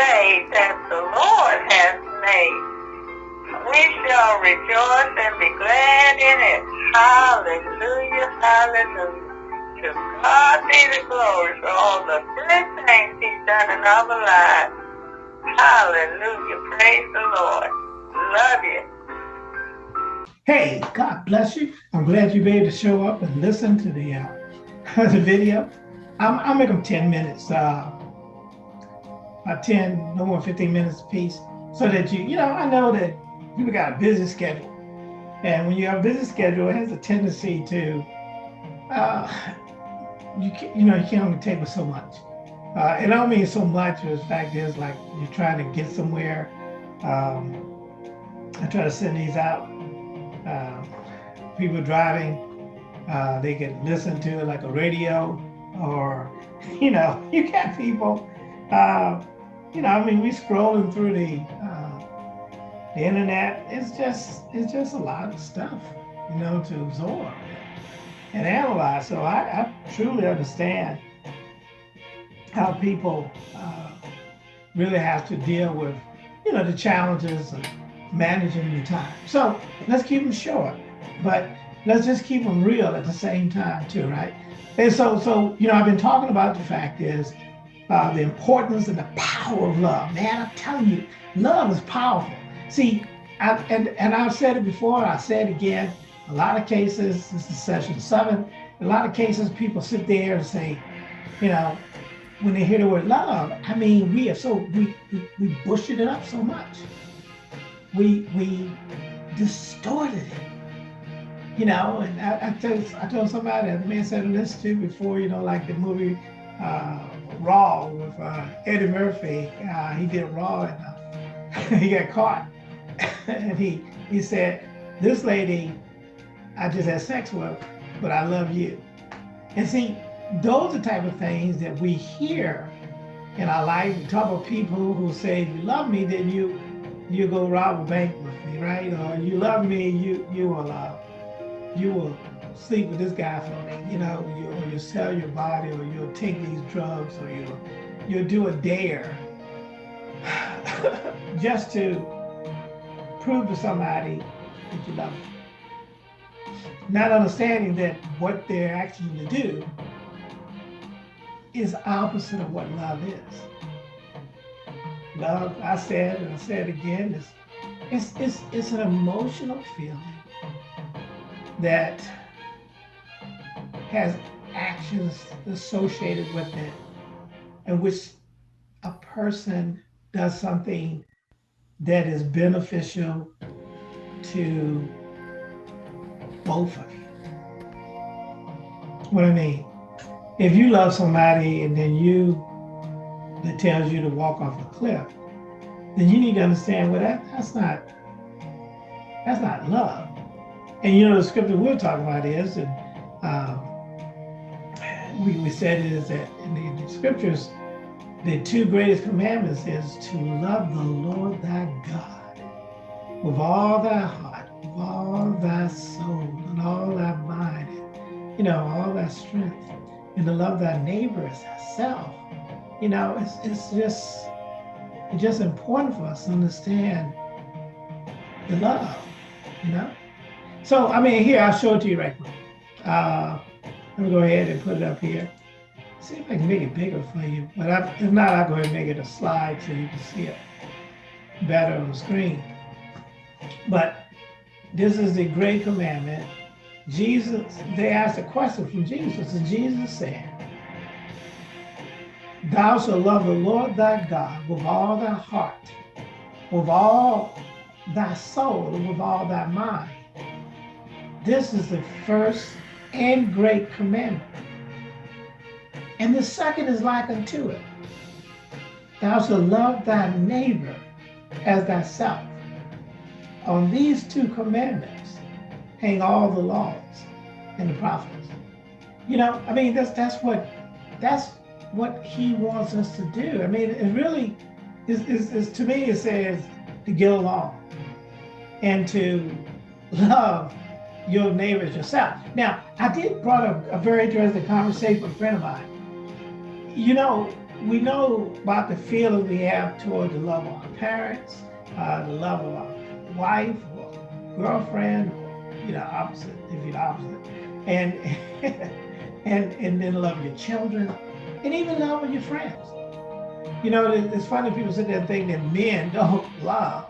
day that the Lord has made. We shall rejoice and be glad in it. Hallelujah, hallelujah. To God be the glory for all the good things he's done in our lives. Hallelujah, praise the Lord. Love you. Hey, God bless you. I'm glad you be able to show up and listen to the uh, the video. I'm, I'll make them 10 minutes, uh, about 10, no more 15 minutes a piece, so that you, you know, I know that people got a busy schedule. And when you have a busy schedule, it has a tendency to, uh, you, can, you know, you can only take with so much. Uh, and I don't mean so much, but the fact is like you're trying to get somewhere. Um, I try to send these out uh, people driving, uh, they can listen to it like a radio or, you know, you got people, uh, you know, I mean, we scrolling through the, uh, the internet. It's just, it's just a lot of stuff, you know, to absorb and analyze. So I, I truly understand how people uh, really have to deal with, you know, the challenges of managing your time. So let's keep them short, but let's just keep them real at the same time too, right? And so, so you know, I've been talking about the fact is uh, the importance and the power of love. Man, I'm telling you, love is powerful. See, I, and and I've said it before, I said it again. A lot of cases, this is session seven. A lot of cases, people sit there and say, you know, when they hear the word love, I mean, we are so we we, we bush it up so much we we distorted it. You know, and I, I told I told somebody, the man said listen to before, you know, like the movie uh, Raw with uh, Eddie Murphy. Uh, he did Raw and uh, he got caught, and he he said, "This lady, I just had sex with, but I love you." And see, those are the type of things that we hear in our life. We talk about people who say, "If you love me, then you." you go rob a bank with me, right? Or you love me, you you will uh, you will sleep with this guy for me, you know, you, or you sell your body, or you'll take these drugs, or you'll you'll do a dare just to prove to somebody that you love them. Not understanding that what they're asking you to do is opposite of what love is. Love, I said, and I said again, is it's, it's, it's an emotional feeling that has actions associated with it in which a person does something that is beneficial to both of you. What I mean, if you love somebody and then you that tells you to walk off a cliff, then you need to understand, well, that, that's not that's not love. And you know, the scripture we're talking about is, and um, we, we said is that in the, the scriptures, the two greatest commandments is to love the Lord thy God with all thy heart, with all thy soul, and all thy mind, and, you know, all thy strength, and to love thy neighbor as thyself you know, it's, it's just it's just important for us to understand the love, you know? So, I mean, here, I'll show it to you right quick. Uh, let me go ahead and put it up here. See if I can make it bigger for you. But I, if not, I'll go ahead and make it a slide so you can see it better on the screen. But this is the great commandment. Jesus, they asked a question from Jesus, and Jesus said, Thou shalt love the Lord thy God with all thy heart, with all thy soul, and with all thy mind. This is the first and great commandment. And the second is like unto it. Thou shalt love thy neighbor as thyself. On these two commandments hang all the laws and the prophets. You know, I mean, that's that's what that's what he wants us to do. I mean, it really is, is, is to me, it says to get along and to love your neighbors yourself. Now, I did brought up a very interesting conversation with a friend of mine. You know, we know about the feeling we have toward the love of our parents, uh, the love of our wife or girlfriend, you know, opposite, if you're the opposite, and and and then love your children, and even love your friends. You know, it's funny people sit there and think that men don't love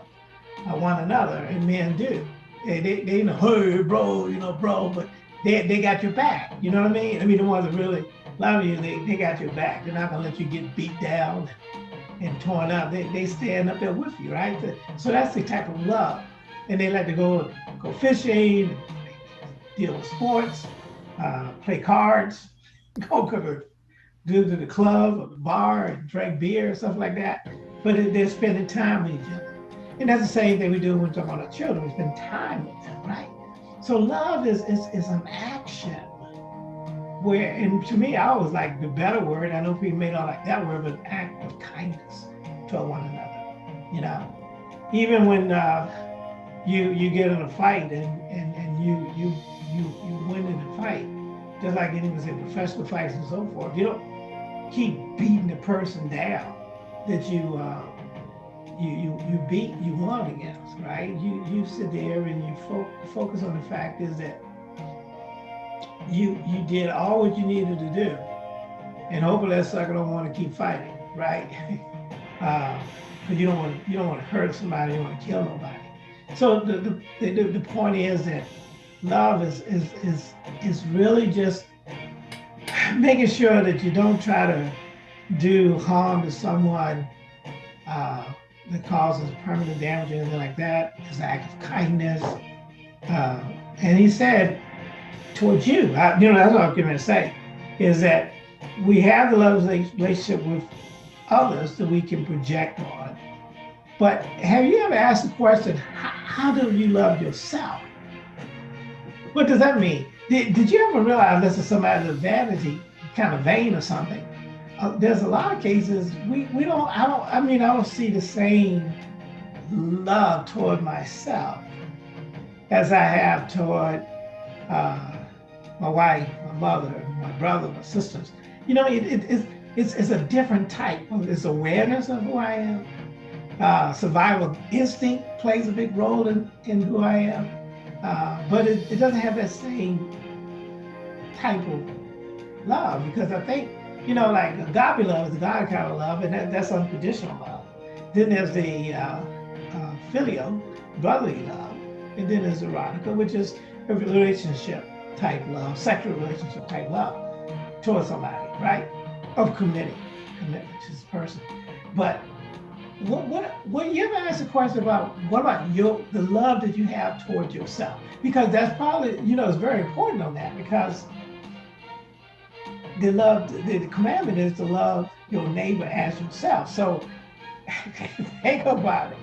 one another, and men do. They, they, they you know, hey, bro, you know, bro, but they, they got your back. You know what I mean? I mean, the ones that really love you, they, they got your back. They're not gonna let you get beat down and torn up. They, they stand up there with you, right? So that's the type of love. And they like to go go fishing, deal with sports, uh, play cards, go to do to the club or the bar and drink beer, or stuff like that. But they're spending time with each other. And that's the same thing we do when we about our children. We spend time with them, right? So love is, is, is an action where, and to me, I always like the better word. I know people may not like that word, but act of kindness to one another. You know, even when uh, you you get in a fight and and, and you you you you win in a fight, just like anyone in professional fights and so forth. You don't keep beating the person down that you uh, you you you beat you won against, right? You you sit there and you fo focus on the fact is that you you did all what you needed to do, and hopefully that sucker don't want to keep fighting, right? uh, because you don't want you don't want to hurt somebody, you don't want to kill nobody. So the the, the, the point is that love is is is is really just making sure that you don't try to do harm to someone uh, that causes permanent damage or anything like that. It's an act of kindness. Uh, and he said, towards you, I, you know, that's what I'm going to say, is that we have the love relationship with others that we can project on. But have you ever asked the question, how, do you love yourself? What does that mean? Did, did you ever realize this is somebody's vanity, kind of vain or something? Uh, there's a lot of cases we, we don't, I don't, I mean, I don't see the same love toward myself as I have toward uh, my wife, my mother, my brother, my sisters. You know, it, it, it's, it's, it's a different type. It's awareness of who I am. Uh, survival instinct plays a big role in, in who I am. Uh, but it, it doesn't have that same type of love because I think, you know, like agape love is the God kind of love, and that, that's unconditional love. Then there's the uh, uh, filial, brotherly love, and then there's erotica, which is a relationship type love, sexual relationship type love towards somebody, right? Of committing, commitment to this person. But what, what, what you ever ask a question about what about your the love that you have towards yourself? Because that's probably, you know, it's very important on that because the love, the, commandment is to love your neighbor as yourself. So think about it.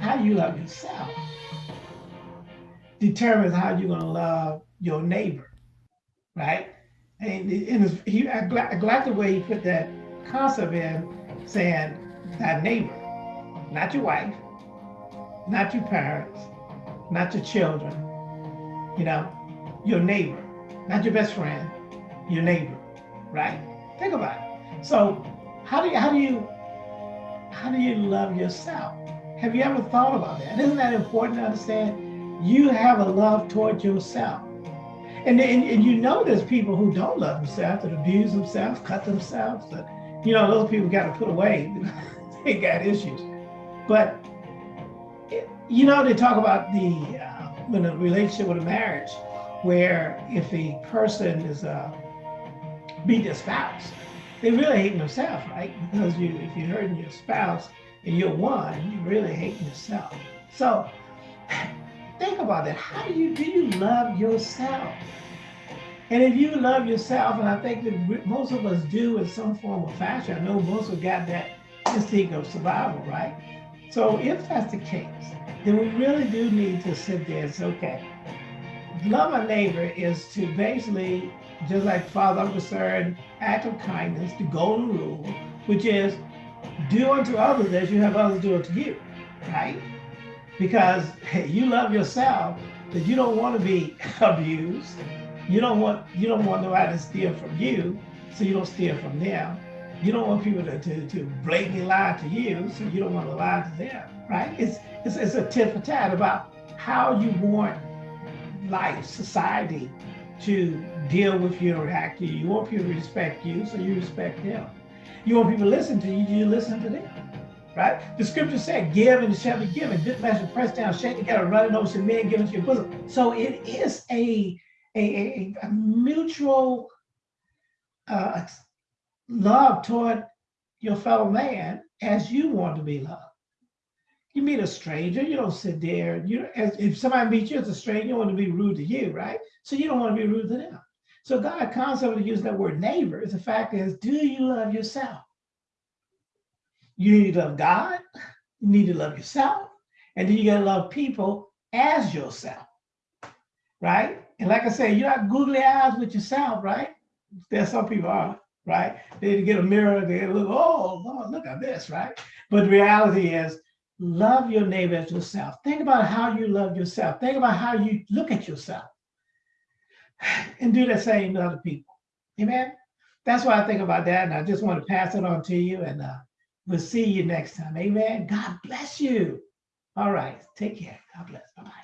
How you love yourself determines how you're gonna love your neighbor, right? And, and he, I, I like the way he put that concept in, saying that neighbor, not your wife, not your parents, not your children, you know, your neighbor, not your best friend, your neighbor, right? Think about it. So how do you, how do you, how do you love yourself? Have you ever thought about that? Isn't that important to understand? You have a love toward yourself. And, and, and you know there's people who don't love themselves, that abuse themselves, cut themselves. That, you know, those people got to put away. they got issues. But, it, you know, they talk about the, uh, when a relationship with a marriage, where if a person is uh, beat their spouse, they really hate themselves, right? Because you, if you're hurting your spouse and you're one, you're really hating yourself. So think about that. How do you do you love yourself? And if you love yourself, and I think that most of us do in some form or fashion, I know most of got that instinct of survival, right? So if that's the case, then we really do need to sit there and say, okay, love our neighbor is to basically, just like Father I'm act of kindness, the golden rule, which is do unto others as you have others do unto you, right? Because you love yourself, that you don't want to be abused. You don't want you don't want nobody to steal from you, so you don't steal from them. You don't want people to, to, to blatantly lie to you, so you don't want to lie to them, right? It's, it's, it's a tit for tat about how you want life, society to deal with you or to you. You want people to respect you, so you respect them. You want people to listen to you, you listen to them. Right? The scripture said, give and it shall be given. Good measure, pressed down, shaken together, running over some men, given to your bosom. So it is a, a, a, a mutual uh, love toward your fellow man as you want to be loved. You meet a stranger, you don't sit there. You as, if somebody meets you as a stranger, you want to be rude to you, right? So you don't want to be rude to them. So God constantly uses that word neighbor. The fact is, do you love yourself? You need to love God. You need to love yourself, and then you got to love people as yourself, right? And like I said, you're not googly eyes with yourself, right? There some people are, right? They get a mirror, they look, oh, Lord, look at this, right? But the reality is, love your neighbor as yourself. Think about how you love yourself. Think about how you look at yourself. And do the same to other people. Amen. That's why I think about that. And I just want to pass it on to you. And uh, we'll see you next time. Amen. God bless you. All right. Take care. God bless. Bye bye.